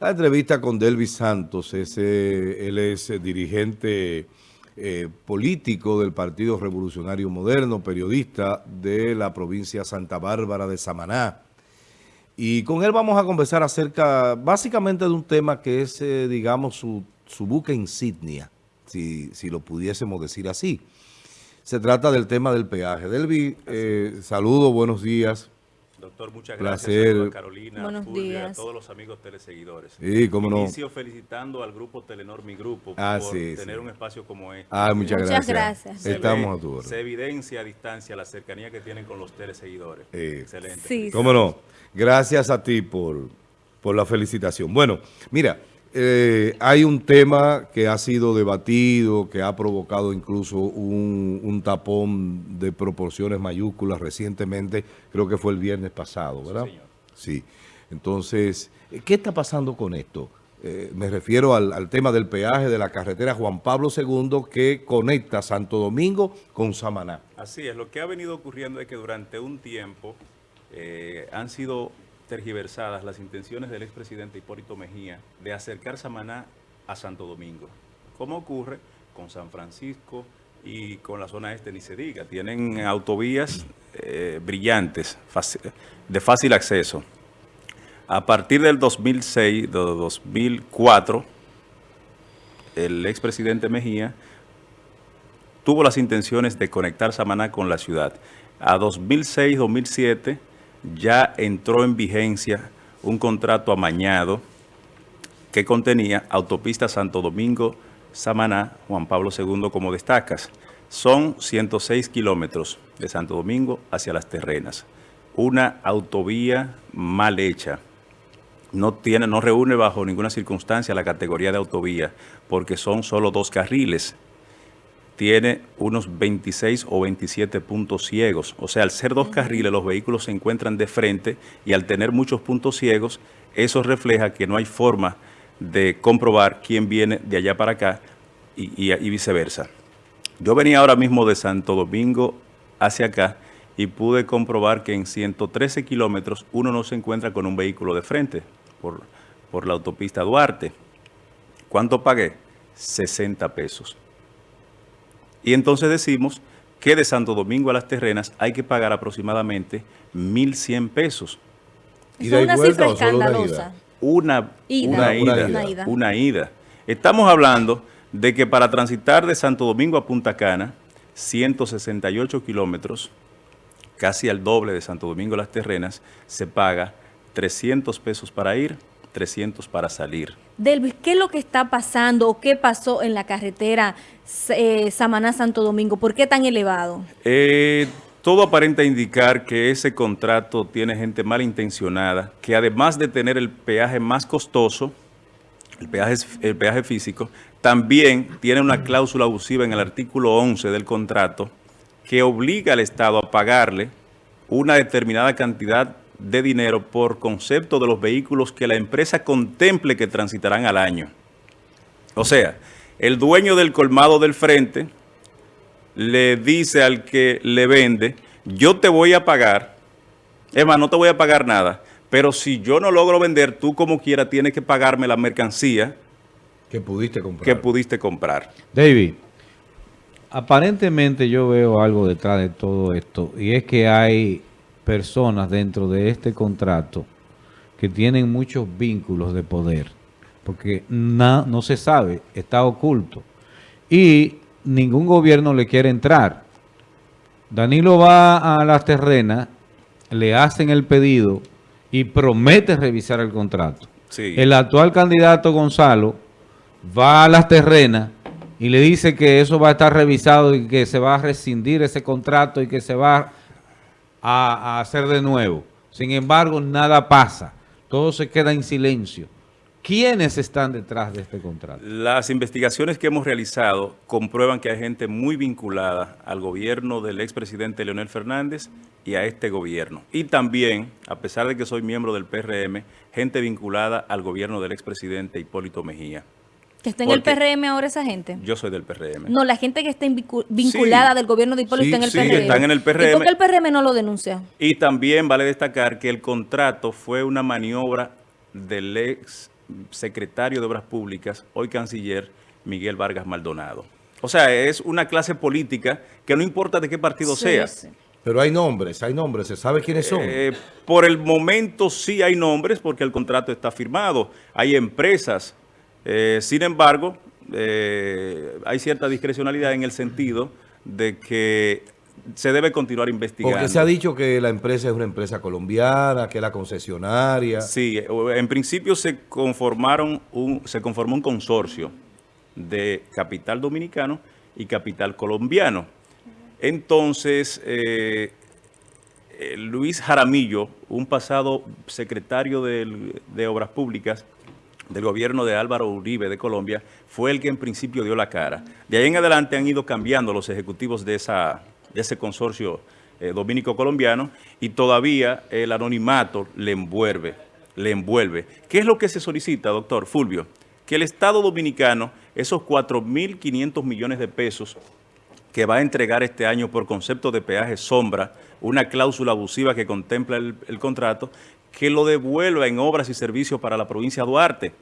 la entrevista con Delvis Santos. Ese, él es dirigente eh, político del Partido Revolucionario Moderno, periodista de la provincia Santa Bárbara de Samaná. Y con él vamos a conversar acerca básicamente de un tema que es, eh, digamos, su, su, buque insignia, si, si, lo pudiésemos decir así. Se trata del tema del peaje. Delvi, eh, saludo, buenos días. Doctor, muchas gracias. a Carolina, Buenos días. a todos los amigos teleseguidores. Sí, cómo no. Inicio felicitando al grupo Telenor, mi grupo, ah, por tener un espacio como este. Ah, muchas, muchas gracias. Estamos a tu Se evidencia a distancia la cercanía que tienen con los teleseguidores. Excelente. Sí, cómo no. Gracias a ti por, por la felicitación. Bueno, mira, eh, hay un tema que ha sido debatido, que ha provocado incluso un, tapón de proporciones mayúsculas recientemente, creo que fue el viernes pasado, ¿verdad? Sí. Entonces, ¿qué está pasando con esto? Eh, me refiero al, tema del peaje de la carretera Juan Pablo II que conecta Santo Domingo con Samaná. Así es, lo que ha venido ocurriendo es que durante un tiempo eh, han sido tergiversadas las intenciones del expresidente Hipólito Mejía de acercar Samaná a Santo Domingo. ¿Cómo ocurre con San Francisco y con la zona este ni se diga? Tienen autovías eh, brillantes, de fácil acceso. A partir del 2006, de 2004, el expresidente Mejía tuvo las intenciones de conectar Samaná con la ciudad. A 2006-2007 ya entró en vigencia un contrato amañado que contenía autopista Santo Domingo, Samaná, Juan Pablo II, como destacas. Son 106 kilómetros de Santo Domingo hacia las terrenas. Una autovía mal hecha. No, tiene, no reúne bajo ninguna circunstancia la categoría de autovía porque son solo dos carriles tiene unos 26 o 27 puntos ciegos. O sea, al ser dos carriles, los vehículos se encuentran de frente y al tener muchos puntos ciegos, eso refleja que no hay forma de comprobar quién viene de allá para acá y, viceversa. Yo venía ahora mismo de Santo Domingo hacia acá y pude comprobar que en 113 kilómetros uno no se encuentra con un vehículo de frente por, por la autopista Duarte. ¿Cuánto pagué? 60 pesos. Y entonces decimos que de Santo Domingo a las terrenas hay que pagar aproximadamente 1.100 pesos. Es una cifra escandalosa. Una ida. Una, ida, una, ida, Estamos hablando de que para transitar de Santo Domingo a Punta Cana, 168 kilómetros, casi al doble de Santo Domingo a las terrenas, se paga 300 pesos para ir, 300 para salir. Delvis, ¿qué es lo que está pasando o qué pasó en la carretera eh, Samaná-Santo Domingo? ¿Por qué tan elevado? Eh, todo aparenta indicar que ese contrato tiene gente malintencionada, que además de tener el peaje más costoso, el peaje, el peaje físico, también tiene una cláusula abusiva en el artículo 11 del contrato que obliga al Estado a pagarle una determinada cantidad de dinero por concepto de los vehículos que la empresa contemple que transitarán al año. O sea, el dueño del colmado del frente le dice al que le vende, yo te voy a pagar, es más, no te voy a pagar nada, pero si yo no logro vender, tú como quiera tienes que pagarme la mercancía que pudiste comprar. Que pudiste comprar. David, aparentemente yo veo algo detrás de todo esto y es que hay personas dentro de este contrato que tienen muchos vínculos de poder, porque no se sabe, está oculto. Y ningún gobierno le quiere entrar. Danilo va a las terrenas, le hacen el pedido y promete revisar el contrato. El actual candidato Gonzalo va a las terrenas y le dice que eso va a estar revisado y que se va a rescindir ese contrato y que se va a, hacer de nuevo. Sin embargo, nada pasa. Todo se queda en silencio. ¿Quiénes están detrás de este contrato? Las investigaciones que hemos realizado comprueban que hay gente muy vinculada al gobierno del expresidente Leonel Fernández y a este gobierno. Y también, a pesar de que soy miembro del PRM, gente vinculada al gobierno del expresidente Hipólito Mejía. ¿Que está en el PRM ahora esa gente? Yo soy del PRM. No, la gente que está vinculada del gobierno de Hipólito está en el PRM. Sí, están en el PRM. ¿Y por qué el PRM no lo denuncia? Y también vale destacar que el contrato fue una maniobra del ex secretario de Obras Públicas, hoy canciller, Miguel Vargas Maldonado. O sea, es una clase política que no importa de qué partido Sí, sea. sí. Pero hay nombres, hay nombres, ¿se sabe quiénes son? Eh, por el momento sí hay nombres porque el contrato está firmado. Hay empresas. Eh, sin embargo, eh, hay cierta discrecionalidad en el sentido de que se debe continuar investigando. Porque se ha dicho que la empresa es una empresa colombiana, que es la concesionaria. Sí, eh, en principio se conformaron un, se conformó un consorcio de capital dominicano y capital colombiano. Entonces, eh, Luis Jaramillo, un pasado secretario del- de Obras Públicas del gobierno de Álvaro Uribe de Colombia, fue el que en principio dio la cara. De ahí en adelante han ido cambiando los ejecutivos de, ese consorcio eh, dominico-colombiano y todavía el anonimato le envuelve, le envuelve. ¿Qué es lo que se solicita, doctor Fulvio? Que el Estado dominicano, esos 4.500 millones de pesos que va a entregar este año por concepto de peaje sombra, una cláusula abusiva que contempla el contrato, que lo devuelva en obras y servicios para la provincia de Duarte,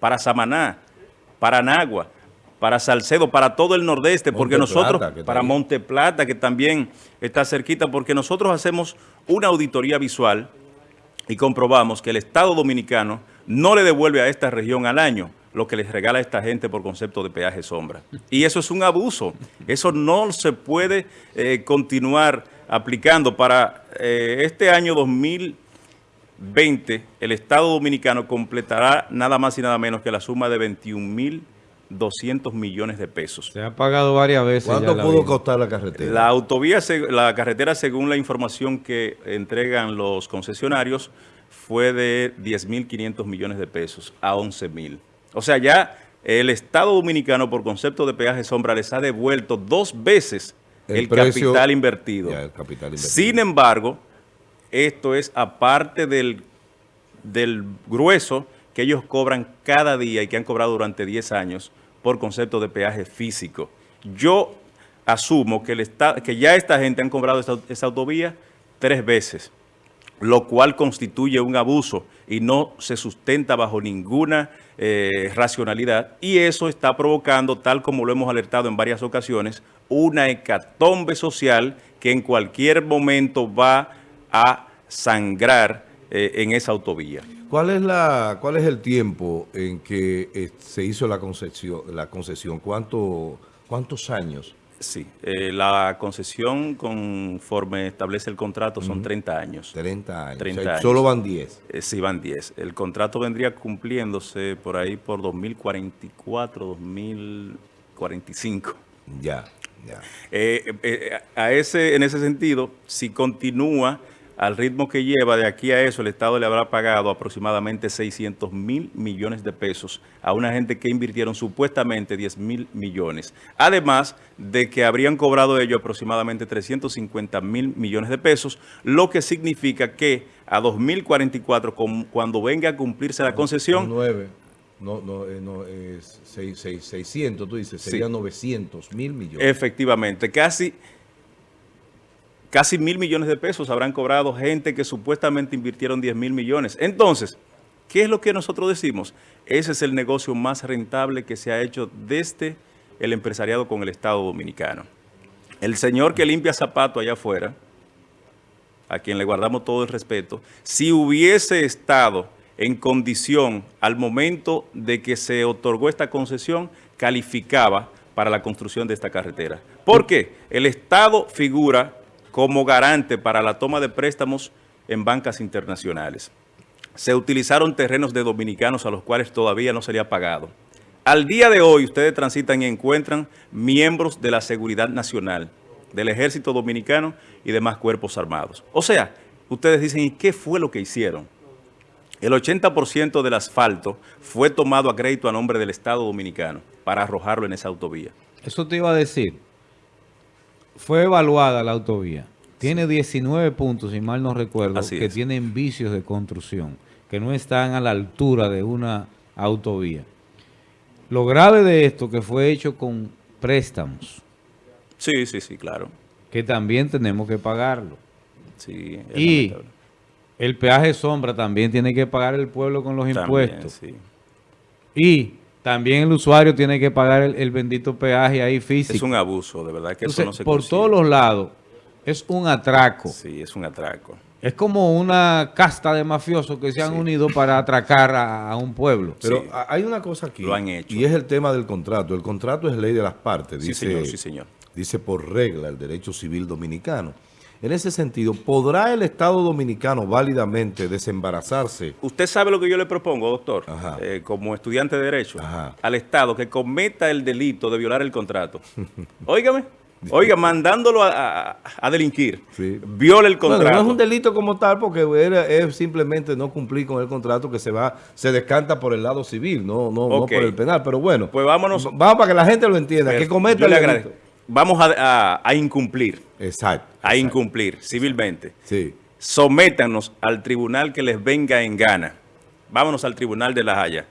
para Samaná, para Nagua, para Salcedo, para todo el nordeste, porque Monte nosotros, Plata, para. Monte Plata, que también está cerquita, porque nosotros hacemos una auditoría visual y comprobamos que el Estado Dominicano no le devuelve a esta región al año lo que les regala a esta gente por concepto de peaje sombra. Y eso es un abuso. Eso no se puede eh, continuar aplicando. Para eh, este año 2020, el Estado Dominicano completará nada más y nada menos que la suma de 21.200 millones de pesos. Se ha pagado varias veces. ¿Cuánto ya pudo vida. costar la carretera? La autovía, seg- la carretera, según la información que entregan los concesionarios, fue de 10.500 millones de pesos a 11.000. O sea, ya el Estado Dominicano, por concepto de peaje sombra, les ha devuelto dos veces el, El precio- capital invertido. Ya, el capital invertido. Sin embargo, esto es aparte del, del grueso que ellos cobran cada día y que han cobrado durante 10 años por concepto de peaje físico. Yo asumo que, el que ya esta gente han cobrado esta autovía tres veces, lo cual constituye un abuso y no se sustenta bajo ninguna eh, racionalidad y eso está provocando, tal como lo hemos alertado en varias ocasiones, una hecatombe social que en cualquier momento va a sangrar eh, en esa autovía. ¿Cuál es la, cuál es el tiempo en que eh, se hizo la concesión? La concesión? ¿Cuánto, ¿Cuántos años? Sí, eh, la concesión conforme establece el contrato son 30 años. 30 años. 30 O sea, años. Solo van 10. Eh, sí, van 10. El contrato vendría cumpliéndose por ahí por 2044, 2045. Ya, ya. Eh, a ese, en ese sentido, si continúa al ritmo que lleva de aquí a eso, el Estado le habrá pagado aproximadamente 600 mil millones de pesos a una gente que invirtieron supuestamente 10 mil millones. Además de que habrían cobrado ellos aproximadamente 350 mil millones de pesos, lo que significa que a 2044, con- cuando venga a cumplirse la concesión, 9. No, no, eh, no, es seis- seis- 600, tú dices, Sí. serían 900 mil millones. Efectivamente, casi, casi mil millones de pesos habrán cobrado gente que supuestamente invirtieron 10 mil millones. Entonces, ¿qué es lo que nosotros decimos? Ese es el negocio más rentable que se ha hecho desde el empresariado con el Estado Dominicano. El señor que limpia zapatos allá afuera, a quien le guardamos todo el respeto, si hubiese estado en condición al momento de que se otorgó esta concesión, calificaba para la construcción de esta carretera. ¿Por qué? El Estado figura como garante para la toma de préstamos en bancas internacionales. Se utilizaron terrenos de dominicanos a los cuales todavía no se le ha pagado. Al día de hoy ustedes transitan y encuentran miembros de la Seguridad Nacional, del Ejército Dominicano y demás cuerpos armados. O sea, ustedes dicen, ¿y qué fue lo que hicieron? El 80% del asfalto fue tomado a crédito a nombre del Estado Dominicano para arrojarlo en esa autovía. Eso te iba a decir. Fue evaluada la autovía. Tiene 19 puntos, si mal no recuerdo, Así que es. tienen vicios de construcción, que no están a la altura de una autovía. Lo grave de esto que fue hecho con préstamos, Sí, sí, sí, claro. que también tenemos que pagarlo. Sí, Y el peaje sombra también tiene que pagar el pueblo con los También, impuestos. sí. Y también el usuario tiene que pagar el, el bendito peaje ahí físico. Es un abuso, de verdad que Entonces, eso no se por consigue. todos los lados, es un atraco. Sí, es un atraco. Es como una casta de mafiosos que se han Sí. unido para atracar a, a un pueblo. Pero Sí. hay una cosa aquí. Lo han hecho. Y es el tema del contrato. El contrato es ley de las partes. Sí, Dice, señor, sí, señor. Dice por regla el derecho civil dominicano. En ese sentido, ¿podrá el Estado dominicano válidamente desembarazarse? Usted sabe lo que yo le propongo, doctor, eh, como estudiante de Derecho, Ajá. al Estado que cometa el delito de violar el contrato. Óigame, oiga, mandándolo a, a- a delinquir. Sí. Viola el Bueno, contrato. no es un delito como tal porque era- es simplemente no cumplir con el contrato que se va, se descanta por el lado civil, no, no, no por el penal. Pero bueno, Pues vámonos. vamos para que la gente lo entienda, que Pero cometa yo el le agradezco. Vamos a, a- a incumplir, Exacto. a incumplir civilmente. Sí. Sométanos al tribunal que les venga en gana. Vámonos al tribunal de La Haya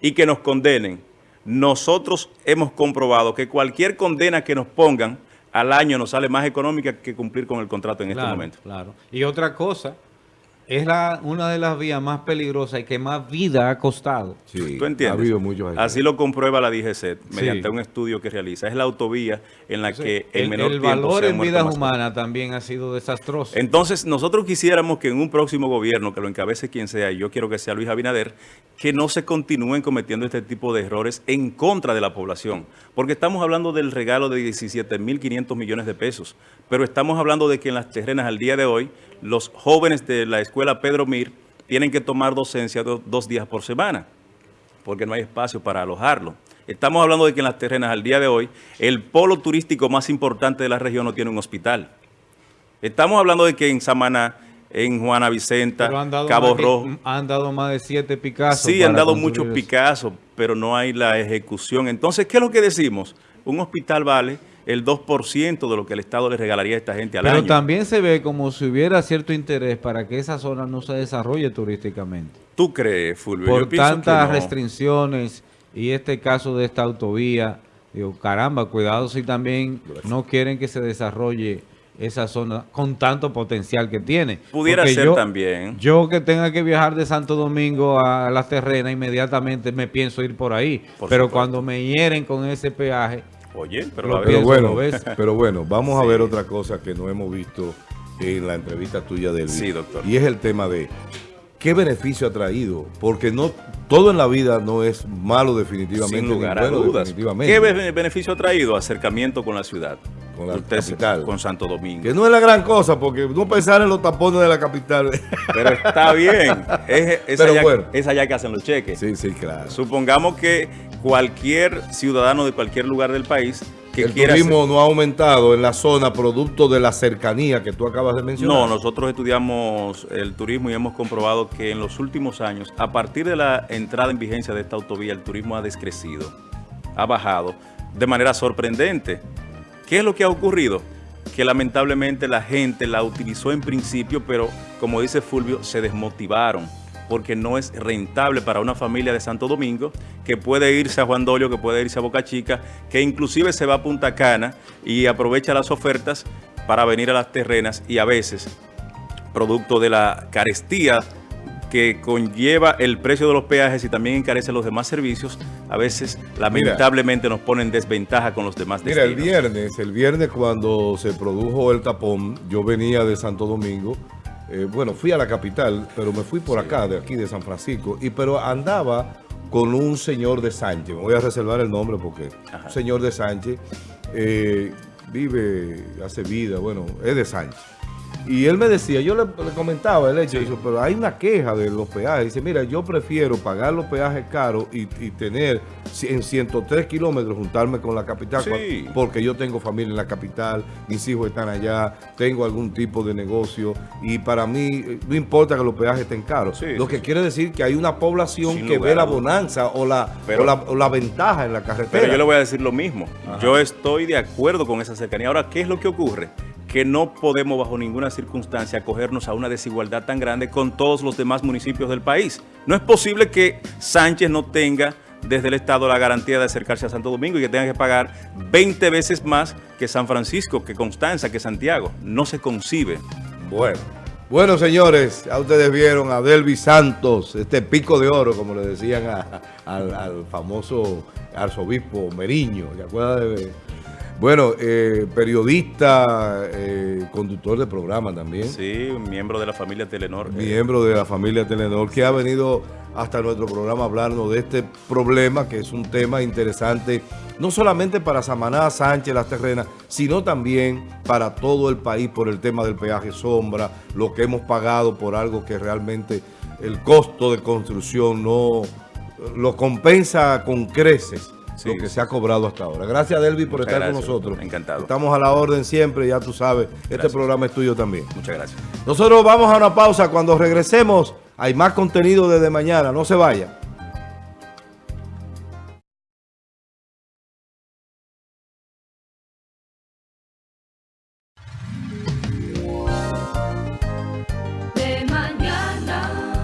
y que nos condenen. Nosotros hemos comprobado que cualquier condena que nos pongan al año nos sale más económica que cumplir con el contrato en este Claro, momento. Claro. Y otra cosa, es la, una de las vías más peligrosas y que más vida ha costado. Sí, ¿Tú entiendes? Ha habido muchos Así lo comprueba la DGC Sí. mediante un estudio que realiza. Es la autovía en la que el, menor el tiempo valor se en vidas humanas también ha sido desastroso. Entonces, nosotros quisiéramos que en un próximo gobierno, que lo encabece quien sea, y yo quiero que sea Luis Abinader, que no se continúen cometiendo este tipo de errores en contra de la población. Porque estamos hablando del regalo de 17.500 millones de pesos, pero estamos hablando de que en las terrenas al día de hoy, los jóvenes de la escuela Pedro Mir tienen que tomar docencia do- dos días por semana porque no hay espacio para alojarlo. Estamos hablando de que en las terrenas al día de hoy, el polo turístico más importante de la región no tiene un hospital. Estamos hablando de que en Samaná, en Juana Vicenta, Cabo Rojo, han dado más de siete Picasso. sí han dado muchos eso. Picassos, pero no hay la ejecución. Entonces, ¿qué es lo que decimos? Un hospital vale el 2% de lo que el Estado le regalaría a esta gente al Pero año. también se ve como si hubiera cierto interés para que esa zona no se desarrolle turísticamente. ¿Tú crees, Fulvio? Yo Por que tantas no. restricciones y este caso de esta autovía, digo, caramba, cuidado si también no quieren que se desarrolle esa zona con tanto potencial que tiene. Pudiera Porque ser yo- también. Yo que tenga que viajar de Santo Domingo a las terrenas, inmediatamente me pienso ir por ahí. Por Pero supuesto. cuando me hieren con ese peaje, Oye, pero Lo Pero bueno, ¿lo ves? pero bueno, vamos a ver otra cosa que no hemos visto en la entrevista tuya del Sí, doctor. Y es el tema de qué beneficio ha traído, porque no todo en la vida no es malo definitivamente, Sin lugar a dudas. ¿Qué be- beneficio ha traído? Acercamiento con la ciudad. Con la Usted capital. Con Santo Domingo. Que no es la gran cosa, porque no pensar en los tapones de la capital. Pero está bien. Es, es Pero allá, bueno. es allá que hacen los cheques. sí, sí, claro. Supongamos que cualquier ciudadano de cualquier lugar del país que el turismo no ha aumentado en la zona producto de la cercanía que tú acabas de mencionar. No, nosotros estudiamos el turismo y hemos comprobado que en los últimos años, a partir de la entrada en vigencia de esta autovía, el turismo ha descrecido, ha bajado de manera sorprendente. ¿Qué es lo que ha ocurrido? Que lamentablemente la gente la utilizó en principio, pero como dice Fulvio, se desmotivaron porque no es rentable para una familia de Santo Domingo que puede irse a Juan Dolio, que puede irse a Boca Chica, que inclusive se va a Punta Cana y aprovecha las ofertas para venir a las terrenas y a veces, producto de la carestía que conlleva el precio de los peajes y también encarece los demás servicios, a veces lamentablemente nos ponen desventaja con los demás Mira, el destinos. viernes, el viernes cuando se produjo el tapón, yo venía de Santo Domingo, eh, bueno, fui a la capital, pero me fui por acá, de aquí de San Francisco, y pero andaba con un señor de Sánchez, me voy a reservar el nombre porque Ajá. un señor de Sánchez eh, vive, hace vida, bueno, es de Sánchez. Y él me decía, yo le, le comentaba el hecho, pero hay una queja de los peajes. Dice, mira, yo prefiero pagar los peajes caros y, y tener en 103 kilómetros juntarme con la capital, Sí. porque yo tengo familia en la capital, mis hijos están allá, tengo algún tipo de negocio y para mí no importa que los peajes estén caros. Sí, Lo que quiere decir que hay una población Sin que lugar ve la bonanza o la, Pero- o la, o la ventaja en la carretera. Pero yo le voy a decir lo mismo. Yo estoy de acuerdo con esa cercanía. Ahora, ¿qué es lo que ocurre? Que no podemos bajo ninguna circunstancia acogernos a una desigualdad tan grande con todos los demás municipios del país. No es posible que Sánchez no tenga desde el Estado la garantía de acercarse a Santo Domingo y que tenga que pagar 20 veces más que San Francisco, que Constanza, que Santiago. No se concibe. Bueno, Bueno, señores, ya ustedes vieron a Delvi Santos, este pico de oro, como le decían al, famoso arzobispo Meriño, ¿te acuerdas de...? Bueno, eh, periodista, eh, conductor de programa también. Sí, miembro de la familia Telenor. eh, miembro de la familia Telenor, que ha venido hasta nuestro programa a hablarnos de este problema, que es un tema interesante, no solamente para Samaná, Sánchez, Las Terrenas, sino también para todo el país por el tema del peaje sombra, lo que hemos pagado por algo que realmente el costo de construcción no lo compensa con creces. Sí, lo que sí. se ha cobrado hasta ahora. Gracias, Delvi, por Muchas estar con nosotros. encantado. Estamos a la orden siempre, ya tú sabes. Este programa es tuyo también. Muchas gracias. Nosotros vamos a una pausa. Cuando regresemos, hay más contenido desde mañana. No se vaya.